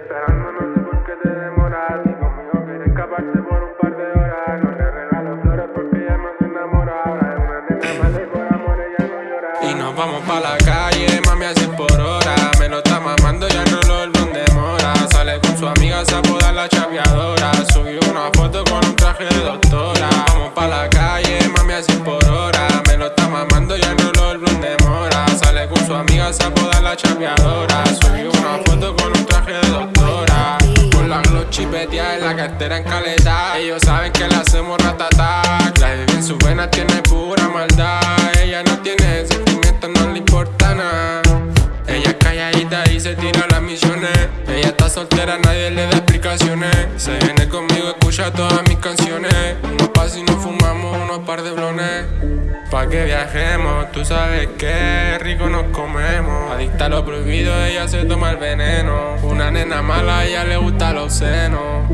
esperando, no sé por qué te demoras. Y conmigo quiere escaparse por un par de horas. No le regalo flores porque ella no se enamora. Ahora es una nena mala y por amor ella no llora. Y nos vamos pa' la calle, mami, así por hora. Me lo está mamando y el reloj donde mora. Sale con su amiga, se apoda la chapeadora. Subí una foto con un traje de doctora. Vamos pa' la calle. Se apoda la chapeadora. Subió una foto con un traje de doctora. Con la glow chipetea en la cartera en caleta. Ellos saben que le hacemos ratata. La en su vena tiene pura maldad. Ella no tiene sentimientos, no le importa nada. Ella es calladita y se tira las misiones. Ella está soltera, nadie le da explicaciones. Se viene conmigo, escucha todas mis canciones. Unos pas y nos fumamos unos par de blones. Pa' que viajemos, tú sabes que rico nos comemos. Adicta a lo prohibido, ella se toma el veneno. Una nena mala, ella le gusta los senos.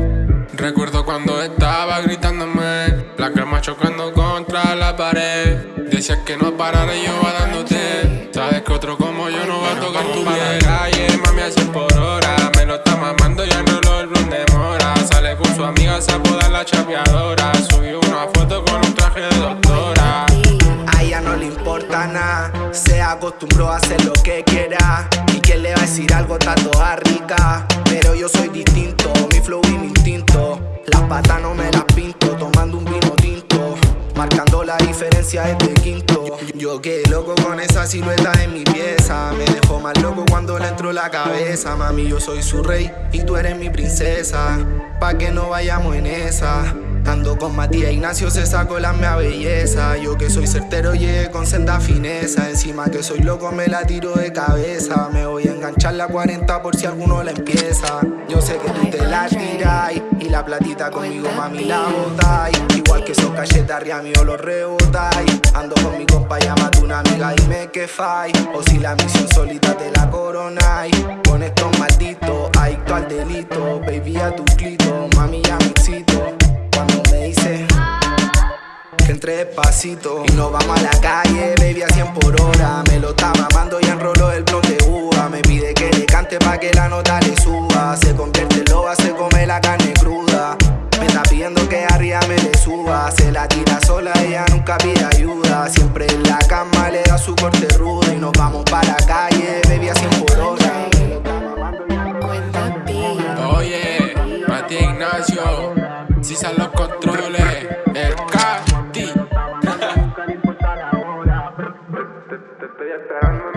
Recuerdo cuando estaba gritándome, la cama chocando contra la pared. Decías que no parara y yo va dándote. Sabes que otro como yo no va a tocar tu piel. calle, mami a 100 por hora. Me lo está mamando y el blon de mora. Sale con su amiga, se apoda la chapeadora. Subió una foto con se acostumbró a hacer lo que quiera. Y quien le va a decir algo está toda rica. Pero yo soy distinto, mi flow y mi instinto. Las patas no me las pinto, tomando un vino tinto. Marcando la diferencia desde quinto. Yo quedé loco con esa silueta en mi pieza. Me dejó más loco cuando le entró la cabeza. Mami, yo soy su rey y tú eres mi princesa. Pa' que no vayamos en esa. Ando con Matías Ignacio, se sacó la mea belleza. Yo que soy certero, llegué con senda fineza. Encima que soy loco, me la tiro de cabeza. Me voy a enganchar la 40 por si alguno la empieza. Yo sé que tú te la tiras y la platita conmigo, mami, la botáis. Igual que esos cachetes arriba mío los rebotáis. Ando con mi compa, llámate una amiga, dime que fai. O si la misión solita te la coronáis. Con estos malditos, adicto al delito. Baby, a tu clito, mami, ya me excito. Entre despacito. Y nos vamos a la calle, baby a 100 por hora. Me lo está mamando y enroló el blon de uva. Me pide que le cante pa' que la nota le suba. Se convierte en loba, se come la carne cruda. Me está pidiendo que arriba me le suba. Se la tira sola, ella nunca pide ayuda. Siempre en la cama le da su corte rudo. Y nos vamos para la calle, baby a 100 por hora. Lo Oye, Matías Ignacio, si salen los I'm